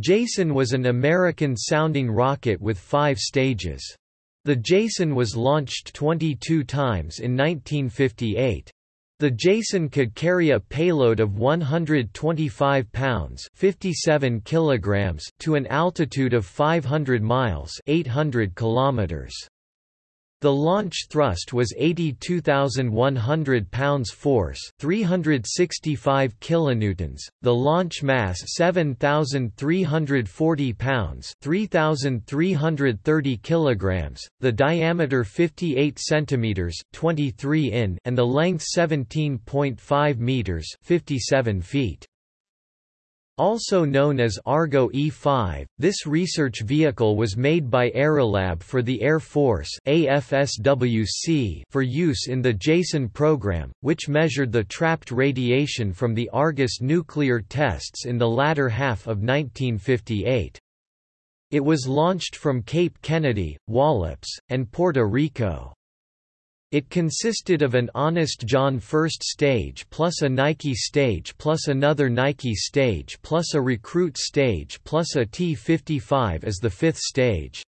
Jason was an American-sounding rocket with five stages. The Jason was launched 22 times in 1958. The Jason could carry a payload of 125 pounds 57 kilograms to an altitude of 500 miles 800 kilometers. The launch thrust was 82,100 pounds force, 365 kilonewtons. The launch mass 7,340 pounds, 3,330 kilograms. The diameter 58 centimeters, 23 in, and the length 17.5 meters, 57 feet. Also known as Argo E-5, this research vehicle was made by Aerolab for the Air Force AFSWC for use in the JASON program, which measured the trapped radiation from the Argus nuclear tests in the latter half of 1958. It was launched from Cape Kennedy, Wallops, and Puerto Rico. It consisted of an Honest John first stage plus a Nike stage plus another Nike stage plus a recruit stage plus a T-55 as the fifth stage.